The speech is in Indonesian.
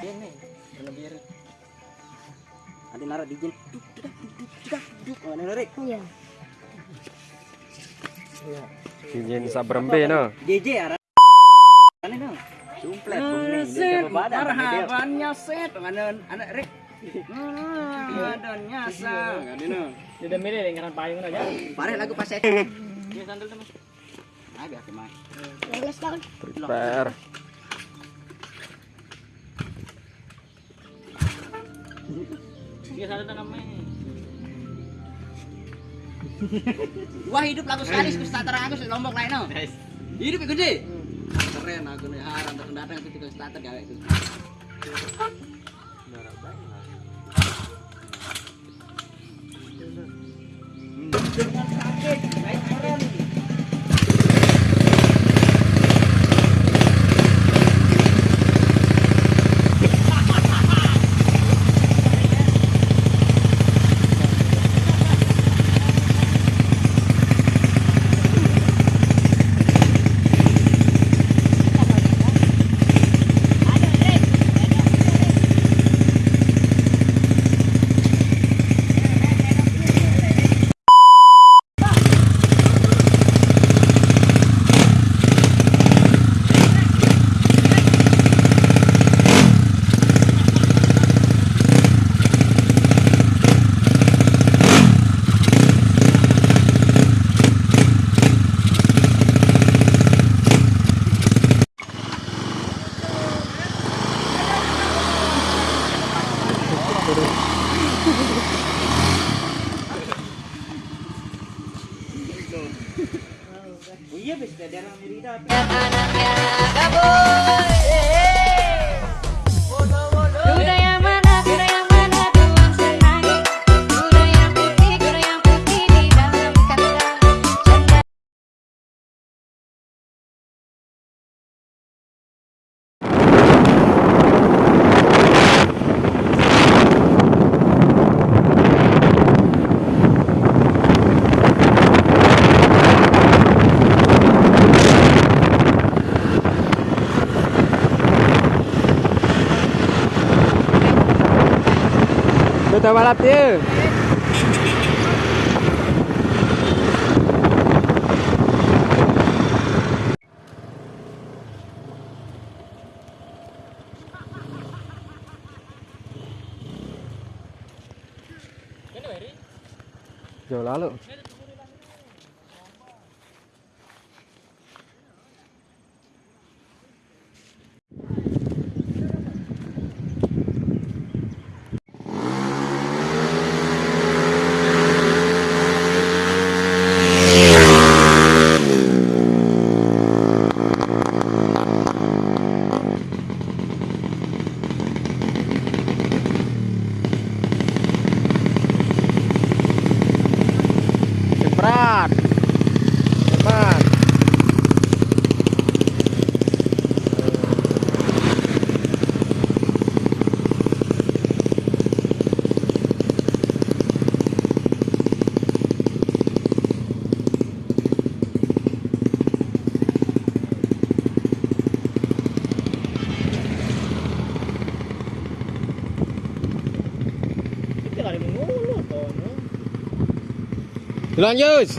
ini biru Nanti naruh di jen. Duk, duk, duk, duk, duk, duk. Ini narik. Iya. iya Izin sabrembe no. JJ arah. No. Marhabannya set anak rek. ada nyasa Kan ini. udah milih lingkaran payung aja Pare lagu pas saya. ini sandal tuh mas Ah, biar ke mana. Prepare. Namanya Wah, hidup lagu sekali ku starter aku sih lombok lain no. Hidup ikut deh. Keren aku nih haram datang datang itu juga starter gawe itu. Oh iya, bis daerah Merida. Kuda Betul balap dia. Jauh Wala rin mo ulo to, no? Ilan years?